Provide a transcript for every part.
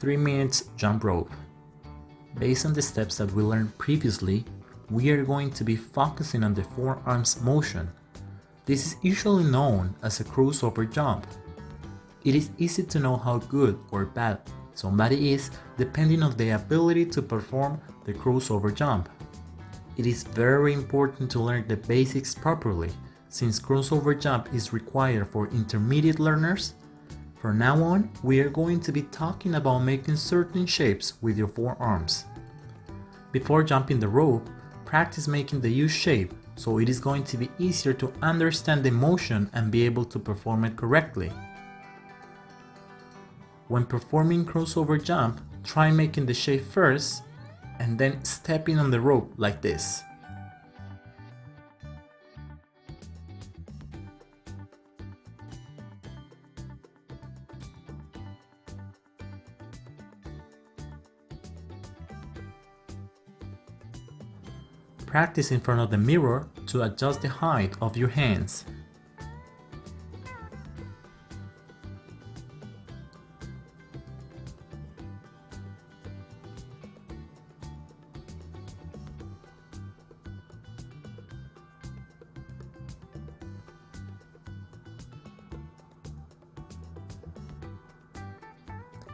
3 minutes jump rope. Based on the steps that we learned previously, we are going to be focusing on the forearms motion. This is usually known as a crossover jump. It is easy to know how good or bad somebody is depending on the ability to perform the crossover jump. It is very important to learn the basics properly since crossover jump is required for intermediate learners. From now on, we are going to be talking about making certain shapes with your forearms. Before jumping the rope, practice making the U shape so it is going to be easier to understand the motion and be able to perform it correctly. When performing crossover jump, try making the shape first and then stepping on the rope like this. Practice in front of the mirror to adjust the height of your hands.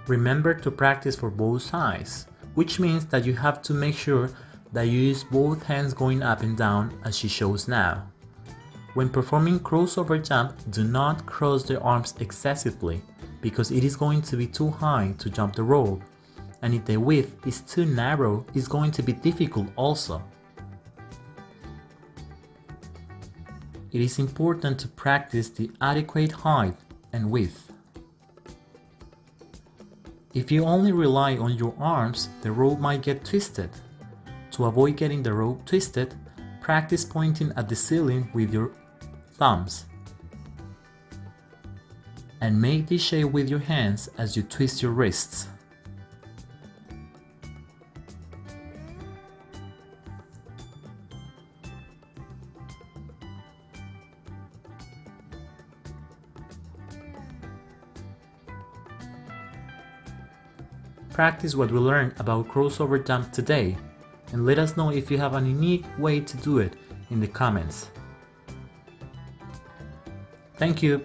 Remember to practice for both sides, which means that you have to make sure that use both hands going up and down as she shows now. When performing crossover jump, do not cross the arms excessively because it is going to be too high to jump the rope and if the width is too narrow, it's going to be difficult also. It is important to practice the adequate height and width. If you only rely on your arms, the rope might get twisted to avoid getting the rope twisted, practice pointing at the ceiling with your thumbs. And make this shape with your hands as you twist your wrists. Practice what we learned about crossover jump today and let us know if you have a unique way to do it in the comments. Thank you!